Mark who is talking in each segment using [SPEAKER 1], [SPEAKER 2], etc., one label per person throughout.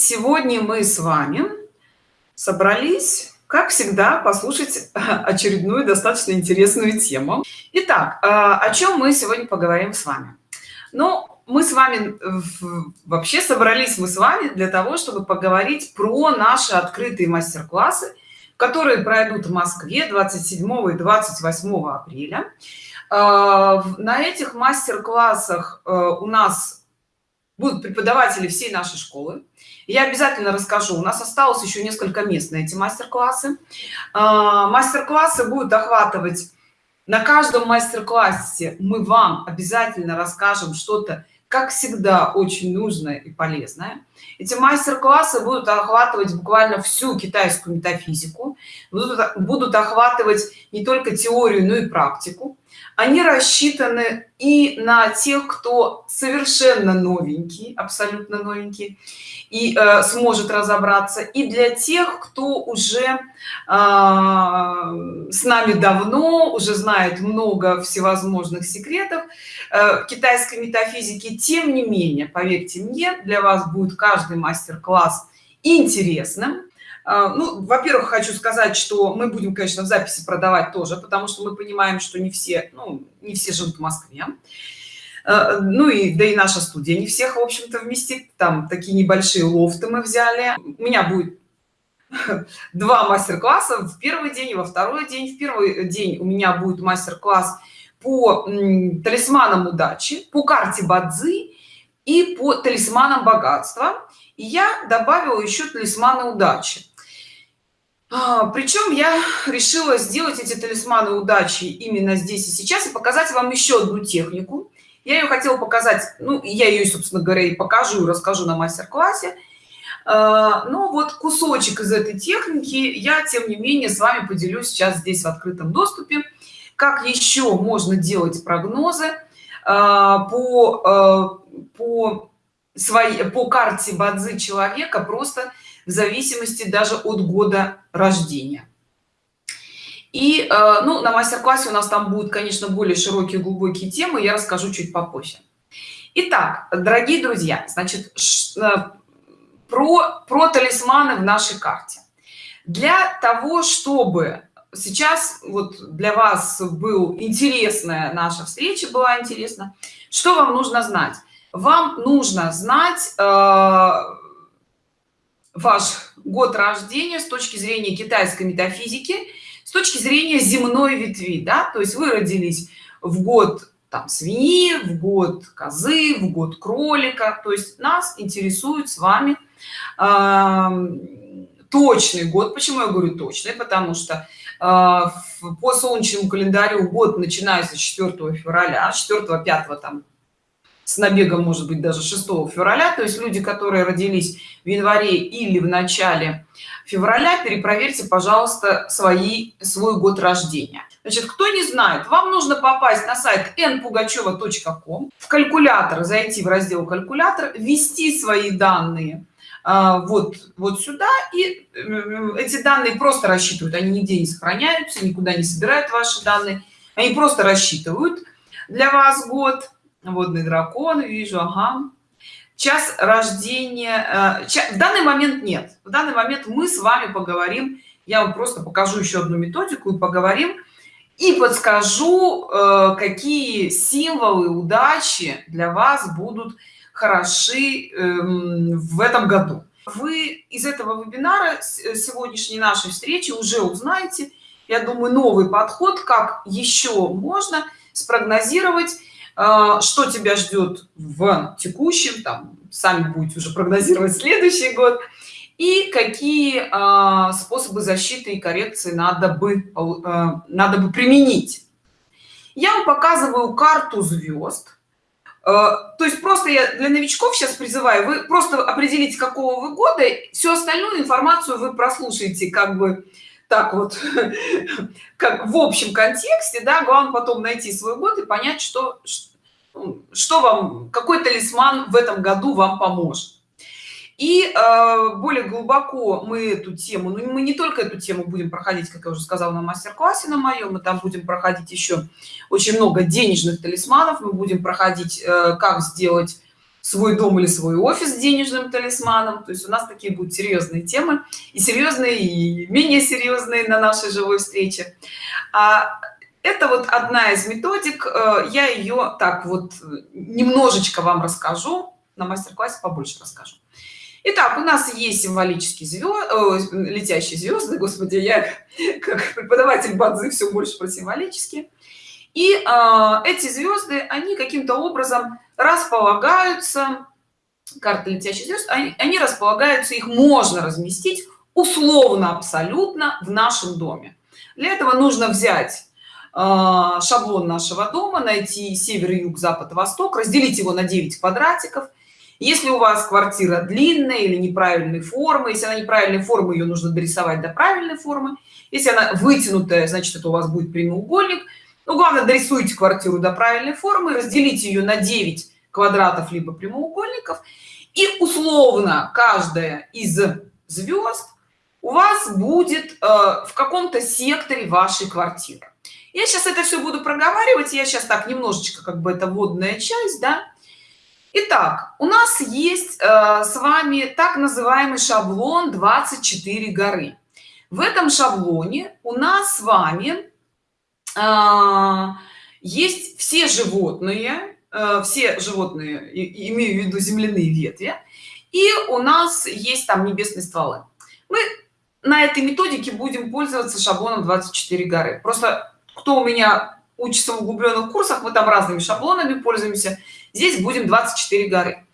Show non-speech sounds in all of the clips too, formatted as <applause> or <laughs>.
[SPEAKER 1] сегодня мы с вами собрались как всегда послушать очередную достаточно интересную тему. Итак а, о чем мы сегодня поговорим с вами? Ну мы с вами вообще собрались мы с вами для того чтобы поговорить про наши открытые мастер-классы которые пройдут в москве 27 и 28 апреля. А, на этих мастер-классах э, у нас будут преподаватели всей нашей школы я обязательно расскажу. У нас осталось еще несколько мест на эти мастер-классы. А, мастер-классы будут охватывать на каждом мастер-классе. Мы вам обязательно расскажем что-то как всегда очень нужное и полезное. Эти мастер-классы будут охватывать буквально всю китайскую метафизику. Будут, будут охватывать не только теорию но и практику они рассчитаны и на тех кто совершенно новенький абсолютно новенький и э, сможет разобраться и для тех кто уже э, с нами давно уже знает много всевозможных секретов э, китайской метафизики тем не менее поверьте мне для вас будет каждый мастер-класс интересным ну во-первых хочу сказать что мы будем конечно в записи продавать тоже потому что мы понимаем что не все ну не все живут в москве. А, ну и да и наша студия не всех в общем-то вместит. Там такие небольшие лофты мы взяли. У меня будет <laughs> два мастер-класса. В первый день и во второй день. В первый день у меня будет мастер-класс по талисманам удачи по карте бадзи и по талисманам богатства. И я добавила еще талисманы удачи. а, причем я решила сделать эти талисманы удачи именно здесь и сейчас и показать вам еще одну технику. Я ее хотела показать ну я ее собственно говоря и покажу расскажу на мастер-классе. А, но вот кусочек из этой техники я тем не менее с вами поделюсь сейчас здесь в открытом доступе. Как еще можно делать прогнозы а, по по своей по карте бадзи человека просто в зависимости даже от года рождения. И э, ну на мастер-классе у нас там будут конечно более широкие глубокие темы я расскажу чуть попозже. Итак, дорогие друзья значит э, про про талисманы в нашей карте. Для того чтобы сейчас вот для вас был интересная наша встреча была интересна что вам нужно знать? Вам нужно знать э, ваш год рождения с точки зрения китайской метафизики с точки зрения земной ветви да? То есть вы родились в год там свиньи в год козы в год кролика. То есть нас интересует с вами э, точный год. Почему я говорю точный? Потому что э, по солнечному календарю год начинается 4 февраля 4 5 там с набегом может быть даже 6 февраля. То есть люди которые родились в январе или в начале февраля перепроверьте пожалуйста свои свой год рождения. Значит кто не знает вам нужно попасть на сайт npugacheva.com в калькулятор зайти в раздел калькулятор ввести свои данные а, вот вот сюда и эти данные просто рассчитывают. Они нигде не сохраняются никуда не собирают ваши данные. Они просто рассчитывают для вас год водный дракон вижу ага. Час рождения э, в данный момент нет. В данный момент мы с вами поговорим я вам просто покажу еще одну методику и поговорим и подскажу э, какие символы удачи для вас будут хороши эм, в этом году. Вы из этого вебинара э, сегодняшней нашей встречи уже узнаете я думаю новый подход как еще можно спрогнозировать что тебя ждет в текущем там сами будете уже прогнозировать следующий год и какие а, способы защиты и коррекции надо бы а, надо бы применить? Я вам показываю карту звезд. То есть просто я для новичков сейчас призываю вы просто определите какого вы года всю остальную информацию вы прослушаете как бы так вот <laughs> как в общем контексте да главное потом найти свой год и понять что что вам какой талисман в этом году вам поможет? И э, более глубоко мы эту тему ну мы не только эту тему будем проходить как я уже сказала на мастер-классе на моем мы там будем проходить еще очень много денежных талисманов. Мы будем проходить э, как сделать свой дом или свой офис денежным талисманом. То есть у нас такие будут серьезные темы и серьезные и менее серьезные на нашей живой встрече. А это вот одна из методик э, я ее так вот немножечко вам расскажу на мастер-классе побольше расскажу Итак, у нас есть символические звезды, летящие звезды, господи, я как преподаватель бадзы все больше про символические. И э, эти звезды, они каким-то образом располагаются, карты летящих звезд, они, они располагаются, их можно разместить условно абсолютно в нашем доме. Для этого нужно взять э, шаблон нашего дома, найти север, юг, запад, восток, разделить его на 9 квадратиков – если у вас квартира длинная или неправильной формы если она неправильной формы ее нужно дорисовать до правильной формы. Если она вытянутая значит это у вас будет прямоугольник. Ну главное дорисуйте квартиру до правильной формы разделите ее на 9 квадратов либо прямоугольников. И условно каждая из звезд у вас будет э, в каком-то секторе вашей квартиры я сейчас это все буду проговаривать я сейчас так немножечко как бы это водная часть да Итак, у нас есть э, с вами так называемый шаблон 24 горы. В этом шаблоне у нас с вами э, есть все животные, э, все животные, и, имею в виду земляные ветви, и у нас есть там небесные стволы. Мы на этой методике будем пользоваться шаблоном 24 горы. Просто кто у меня учится в углубленных курсах, мы там разными шаблонами пользуемся здесь будем 24 горы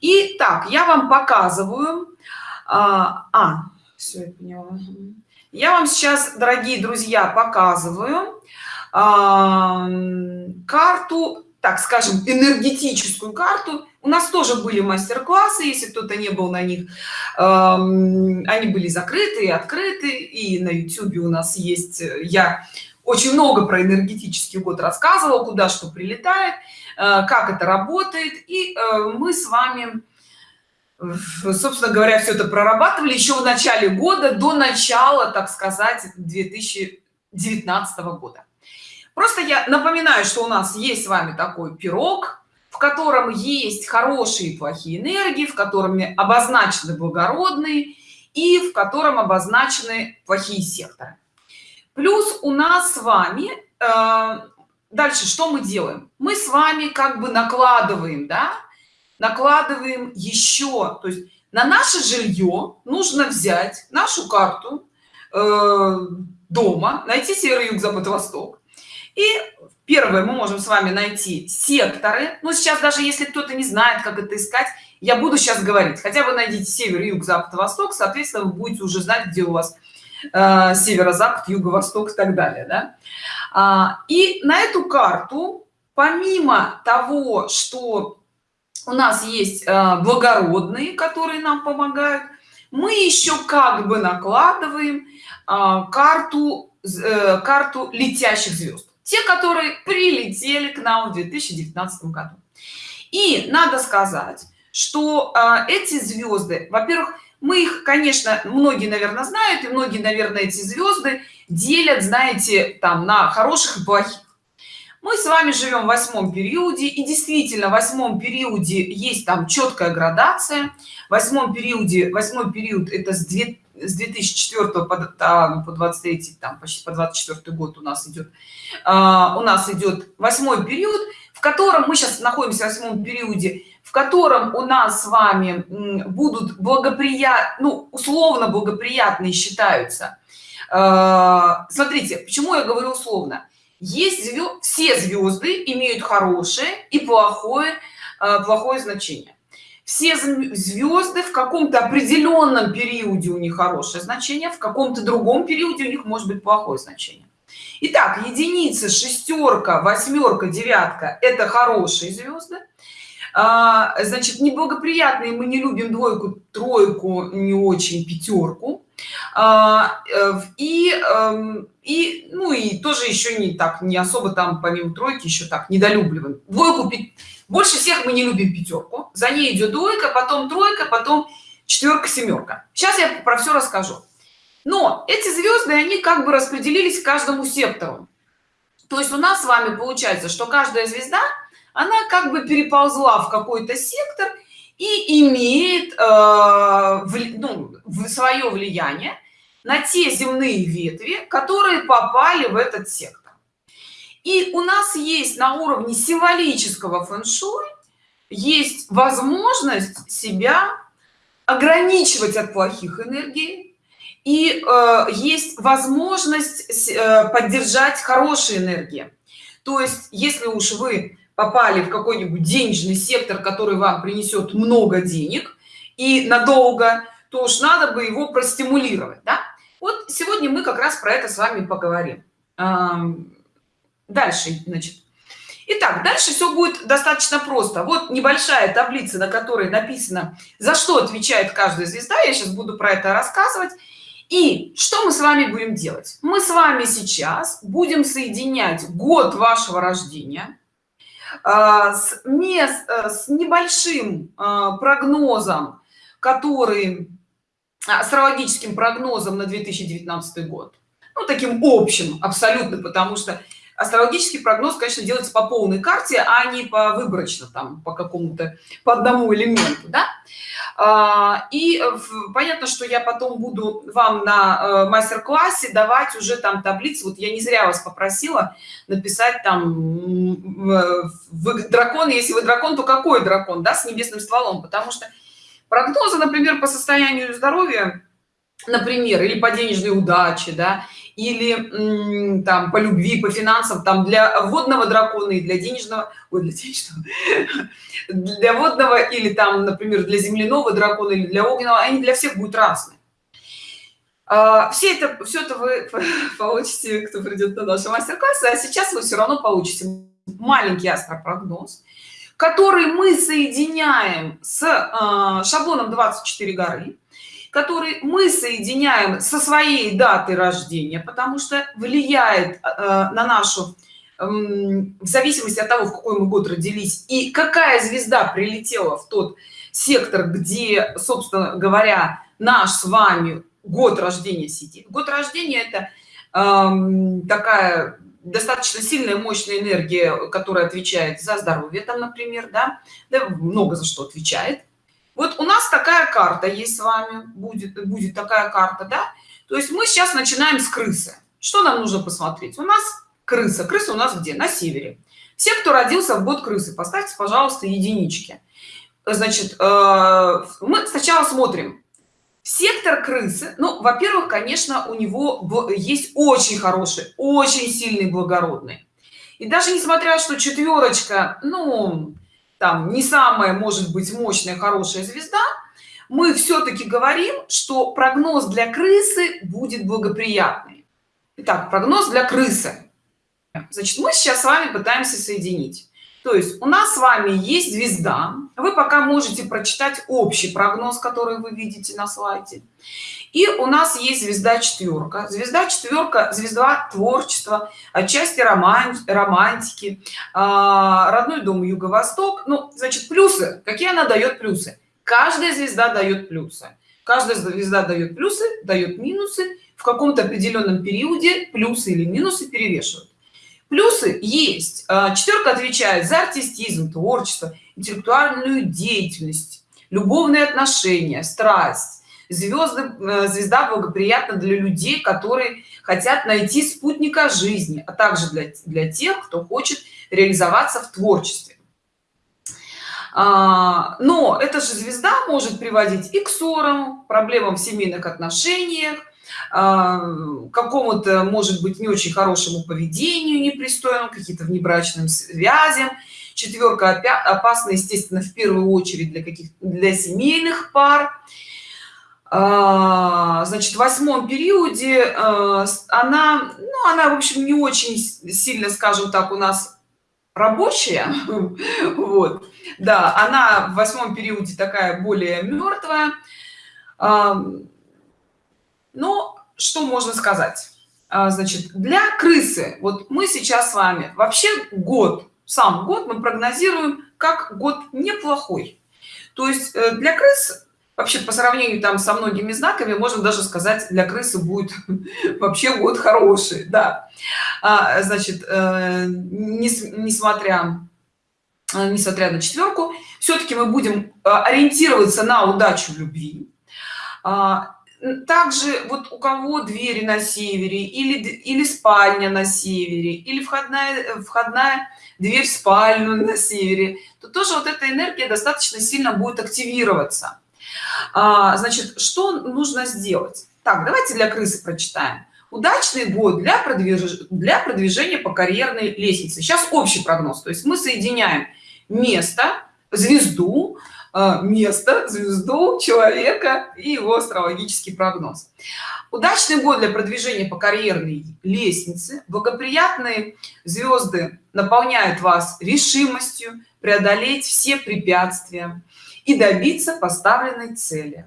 [SPEAKER 1] и так я вам показываю а, а все я поняла. я вам сейчас дорогие друзья показываю а, карту так скажем энергетическую карту у нас тоже были мастер-классы если кто-то не был на них э, они были закрыты и открыты и на youtube у нас есть я очень много про энергетический год рассказывал куда что прилетает Э, как это работает. И э, мы с вами собственно говоря все это прорабатывали еще в начале года до начала так сказать 2019 года. Просто я напоминаю что у нас есть с вами такой пирог в котором есть хорошие и плохие энергии в котором обозначены благородные и в котором обозначены плохие секторы плюс у нас с вами э, дальше что мы делаем? Мы с вами как бы накладываем да? Накладываем еще то есть на наше жилье нужно взять нашу карту э, дома найти север юг запад восток. И первое мы можем с вами найти секторы. Но сейчас даже если кто-то не знает как это искать я буду сейчас говорить. Хотя бы найдите север юг запад восток соответственно вы будете уже знать где у вас э, северо-запад юго-восток и так далее да? А, и на эту карту помимо того что у нас есть а, благородные которые нам помогают мы еще как бы накладываем а, карту э, карту летящих звезд те которые прилетели к нам в 2019 году и надо сказать что эти звезды во-первых мы их конечно многие наверное знают и многие наверное эти звезды делят знаете там на хороших и плохих. Мы с вами живем в восьмом периоде и действительно в восьмом периоде есть там четкая градация. В восьмом периоде восьмой период это с 2 с 2004 по, там, по 23 там почти по 24 год у нас идет а, у нас идет восьмой период в котором мы сейчас находимся в восьмом периоде в котором у нас с вами будут благоприятны ну, условно благоприятные считаются. А, смотрите почему я говорю условно. Есть звезд, все звезды имеют хорошее и плохое а, плохое значение. Все звезды в каком-то определенном периоде у них хорошее значение в каком-то другом периоде у них может быть плохое значение. Итак, единица шестерка восьмерка девятка это хорошие звезды а, значит неблагоприятные мы не любим двойку тройку не очень пятерку. А, э, и эм, и ну и тоже еще не так не особо там помимо тройки еще так недолюбливаем. Двойку больше всех мы не любим пятерку. За ней идет двойка потом тройка потом четверка семерка. Сейчас я про все расскажу. Но эти звезды они как бы распределились каждому сектору. То есть у нас с вами получается что каждая звезда она как бы переползла в какой-то сектор и имеет э, ну, свое влияние на те земные ветви которые попали в этот сектор. И у нас есть на уровне символического фэн-шуй есть возможность себя ограничивать от плохих энергий и э, есть возможность э, поддержать хорошие энергии. То есть если уж вы попали в какой-нибудь денежный сектор который вам принесет много денег и надолго то уж надо бы его простимулировать да? вот сегодня мы как раз про это с вами поговорим дальше значит Итак, дальше все будет достаточно просто. Вот небольшая таблица, на которой написано, за что отвечает каждая звезда. Я сейчас буду про это рассказывать. И что мы с вами будем делать? Мы с вами сейчас будем соединять год вашего рождения с, мест, э, с небольшим а, прогнозом, который астрологическим прогнозом на 2019 год. Ну, таким общим абсолютно, потому что астрологический прогноз конечно делается по полной карте а не по выборочно там по какому-то по одному элементу да? а, и понятно что я потом буду вам на э, мастер-классе давать уже там таблицы. Вот я не зря вас попросила написать там вы дракон. Если вы дракон то какой дракон да с небесным стволом? Потому что прогнозы например по состоянию здоровья например или по денежной удаче да или там по любви по финансам там для водного дракона и для денежного ой, для денежного <laughs> для водного или там например для земляного дракона или для огненного они для всех будут разные. А, все это все это вы <laughs> получите кто придет на наши мастер-классы а сейчас вы все равно получите маленький астропрогноз который мы соединяем с э, шаблоном 24 горы который мы соединяем со своей датой рождения потому что влияет э, на нашу э, в зависимости от того в какой мы год родились и какая звезда прилетела в тот сектор где собственно говоря наш с вами год рождения сидит. Год рождения это э, такая достаточно сильная мощная энергия которая отвечает за здоровье там например да, да много за что отвечает вот у нас такая карта есть с вами будет будет такая карта да? То есть мы сейчас начинаем с крысы. Что нам нужно посмотреть? У нас крыса. Крыса у нас где? На севере. Все кто родился в год крысы поставьте пожалуйста единички. Значит э, мы сначала смотрим. Сектор крысы ну во-первых конечно у него есть очень хороший очень сильный благородный. И даже несмотря что четверочка ну там не самая может быть мощная хорошая звезда мы все-таки говорим что прогноз для крысы будет благоприятный. Итак, прогноз для крысы. Значит мы сейчас с вами пытаемся соединить то есть у нас с вами есть звезда. Вы пока можете прочитать общий прогноз который вы видите на слайде. И у нас есть звезда четверка. Звезда четверка звезда творчества отчасти роман романтики а, родной дом юго-восток. Ну значит плюсы. Какие она дает плюсы? Каждая звезда дает плюсы. Каждая звезда дает плюсы дает минусы. В каком-то определенном периоде плюсы или минусы перевешивают плюсы есть. А, четверка отвечает за артистизм творчество интеллектуальную деятельность любовные отношения страсть. Звезды э, звезда благоприятна для людей которые хотят найти спутника жизни а также для, для тех кто хочет реализоваться в творчестве. А, но эта же звезда может приводить и к ссорам проблемам в семейных отношениях какому-то может быть не очень хорошему поведению непристойному какие-то внебрачным связям. Четверка опасна естественно в первую очередь для каких для семейных пар. А, значит в восьмом периоде э, она ну она в общем не очень сильно скажем так у нас рабочая. <laughs> Вот. Да она в восьмом периоде такая более мертвая но что можно сказать? А, значит для крысы вот мы сейчас с вами вообще год сам год мы прогнозируем как год неплохой. То есть э, для крыс вообще по сравнению там со многими знаками можно даже сказать для крысы будет <laughs> вообще год хороший да. А, значит э, не, несмотря э, несмотря на четверку все-таки мы будем ориентироваться на удачу в любви. А, также вот у кого двери на севере или или спальня на севере или входная входная дверь в спальню на севере то тоже вот эта энергия достаточно сильно будет активироваться. А, значит что нужно сделать? Так давайте для крысы прочитаем. Удачный год для продвиж... для продвижения по карьерной лестнице. Сейчас общий прогноз. То есть мы соединяем место звезду место звезду человека и его астрологический прогноз. Удачный год для продвижения по карьерной лестнице. Благоприятные звезды наполняют вас решимостью преодолеть все препятствия и добиться поставленной цели.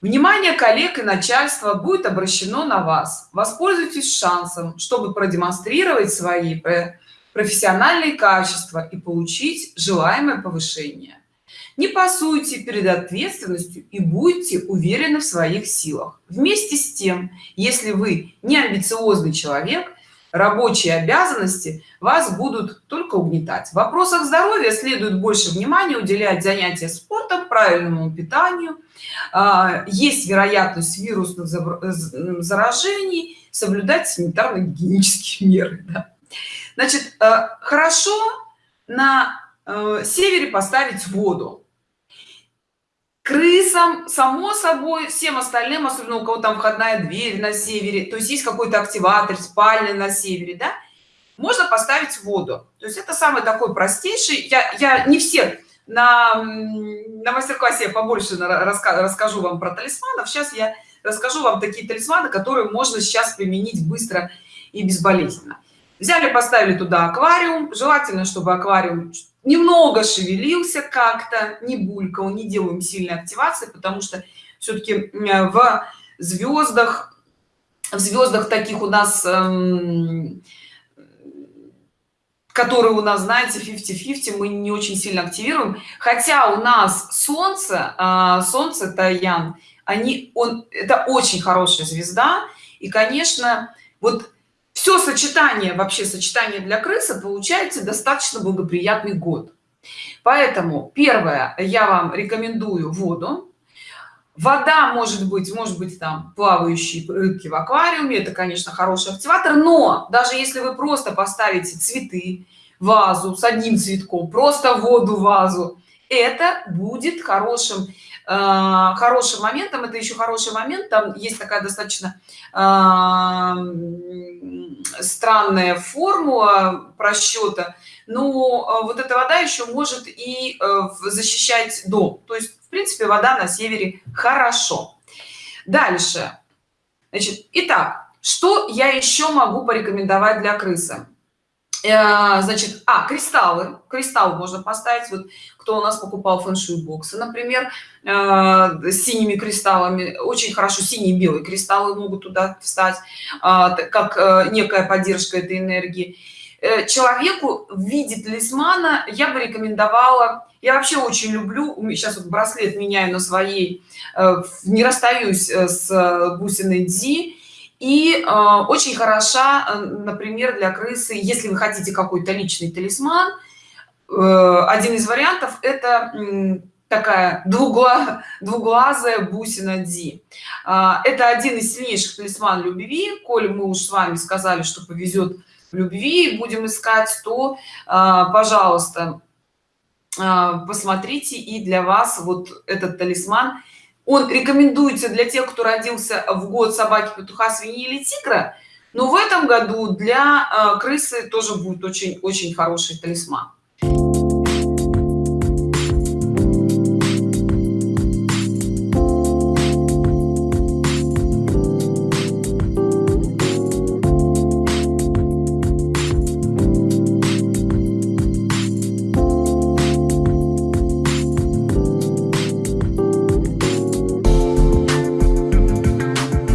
[SPEAKER 1] Внимание коллег и начальства будет обращено на вас. Воспользуйтесь шансом чтобы продемонстрировать свои профессиональные качества и получить желаемое повышение не пасуйте перед ответственностью и будьте уверены в своих силах. Вместе с тем если вы не амбициозный человек рабочие обязанности вас будут только угнетать. В вопросах здоровья следует больше внимания уделять занятия спортом правильному питанию. А, есть вероятность вирусных заражений соблюдать санитарно-гигиенические <laughs> меры да. значит э, хорошо на э, севере поставить воду крысам само собой всем остальным особенно у кого там входная дверь на севере. То есть есть какой-то активатор спальня на севере да? Можно поставить воду. То есть это самый такой простейший. Я я не все на на мастер-классе я побольше раска, расскажу вам про талисманов. Сейчас я расскажу вам такие талисманы которые можно сейчас применить быстро и безболезненно. Взяли поставили туда аквариум. Желательно чтобы аквариум немного шевелился как-то не булькал не делаем сильной активации потому что все-таки в звездах в звездах таких у нас эм, которые у нас знаете 50 50 мы не очень сильно активируем. Хотя у нас солнце э, солнце таян они он это очень хорошая звезда. И конечно вот все сочетание вообще сочетание для крысы получается достаточно благоприятный год. Поэтому первое я вам рекомендую воду. Вода может быть может быть там плавающие рыбки в аквариуме это конечно хороший активатор но даже если вы просто поставите цветы вазу с одним цветком просто воду вазу это будет хорошим э, хорошим моментом это еще хороший момент. Там есть такая достаточно э, странная формула просчета но э, вот эта вода еще может и защищать дом. То есть в принципе вода на севере хорошо. Дальше. Значит итак что я еще могу порекомендовать для крысы значит а кристаллы. Кристалл можно поставить. Вот кто у нас покупал фэн-шуй боксы например э, с синими кристаллами. Очень хорошо синие белые кристаллы могут туда встать а, как э, некая поддержка этой энергии. Человеку в виде талисмана я бы рекомендовала. Я вообще очень люблю сейчас вот браслет меняю на своей не расстаюсь с бусиной дзи и э, очень хороша э, например для крысы если вы хотите какой-то личный талисман э, один из вариантов это э, такая двугла, двуглазая бусина ди. Э, это один из сильнейших талисман любви. Коль мы уж с вами сказали что повезет в любви будем искать то э, пожалуйста э, посмотрите и для вас вот этот талисман он рекомендуется для тех кто родился в год собаки петуха свиньи или тигра но в этом году для э, крысы тоже будет очень очень хороший талисман